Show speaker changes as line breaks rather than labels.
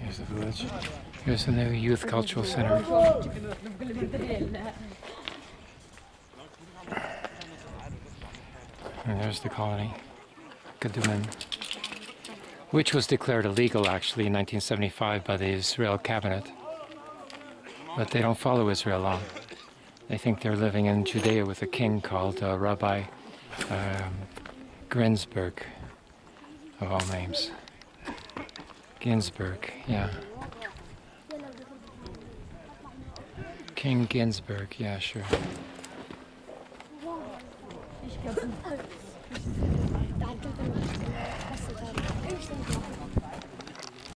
Here's the village. Here's the new youth cultural center. And there's the colony, Kedumim, which was declared illegal actually in 1975 by the Israel cabinet. But they don't follow Israel law. They think they're living in Judea with a king called uh, Rabbi um, of all names. Ginsburg, yeah. King Ginsburg, yeah, sure.